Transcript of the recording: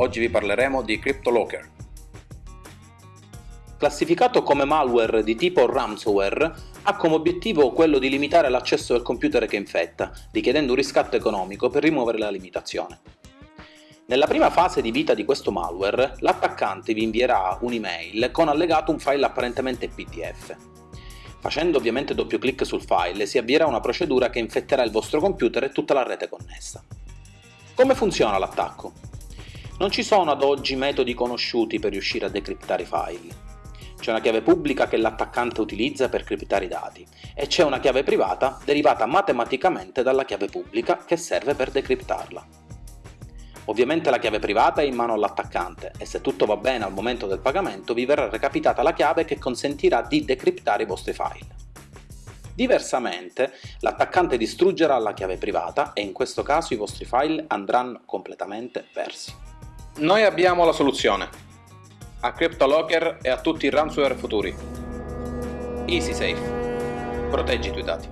Oggi vi parleremo di CryptoLocker. Classificato come malware di tipo ransomware, ha come obiettivo quello di limitare l'accesso del computer che infetta, richiedendo un riscatto economico per rimuovere la limitazione. Nella prima fase di vita di questo malware, l'attaccante vi invierà un'email con allegato un file apparentemente PDF. Facendo ovviamente doppio clic sul file si avvierà una procedura che infetterà il vostro computer e tutta la rete connessa. Come funziona l'attacco? Non ci sono ad oggi metodi conosciuti per riuscire a decriptare i file. C'è una chiave pubblica che l'attaccante utilizza per criptare i dati e c'è una chiave privata derivata matematicamente dalla chiave pubblica che serve per decriptarla. Ovviamente la chiave privata è in mano all'attaccante e se tutto va bene al momento del pagamento vi verrà recapitata la chiave che consentirà di decriptare i vostri file. Diversamente, l'attaccante distruggerà la chiave privata e in questo caso i vostri file andranno completamente persi. Noi abbiamo la soluzione. A CryptoLocker e a tutti i ransomware futuri. EasySafe. Proteggi i tuoi dati.